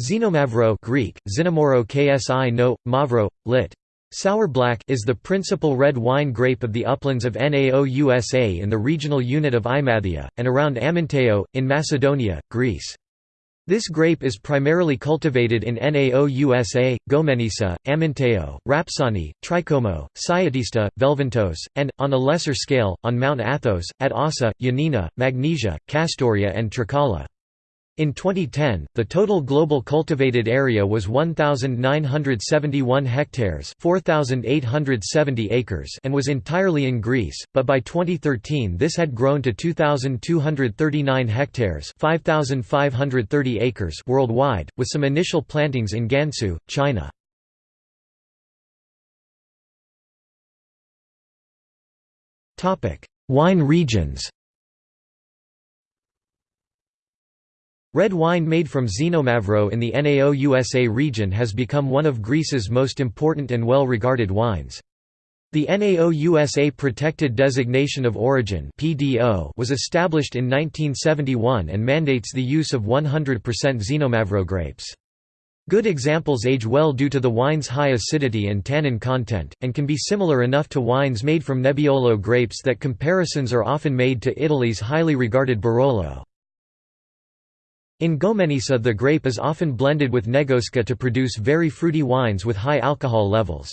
Xinomavro Greek, Xinomoro ksi no, mavro, lit. Sour black is the principal red wine grape of the uplands of Naousa in the regional unit of Imathia, and around Amyntaio, in Macedonia, Greece. This grape is primarily cultivated in Nao USA, Goumenissa, Amyntaio, Rapsani, Trichomo, Siatista, Velventos, and, on a lesser scale, on Mount Athos, at Ossa, Ioannina, Magnesia, Kastoria and Trikala. In 2010, the total global cultivated area was 1,971 hectares 4,870 acres and was entirely in Greece, but by 2013 this had grown to 2,239 hectares 5,530 acres worldwide, with some initial plantings in Gansu, China. Wine regions Red wine made from Xinomavro in the Naousa region has become one of Greece's most important and well-regarded wines. The Naousa Protected Designation of Origin was established in 1971 and mandates the use of 100% Xinomavro grapes. Good examples age well due to the wine's high acidity and tannin content, and can be similar enough to wines made from Nebbiolo grapes that comparisons are often made to Italy's highly regarded Barolo. In Goumenissa the grape is often blended with Negoska to produce very fruity wines with high alcohol levels.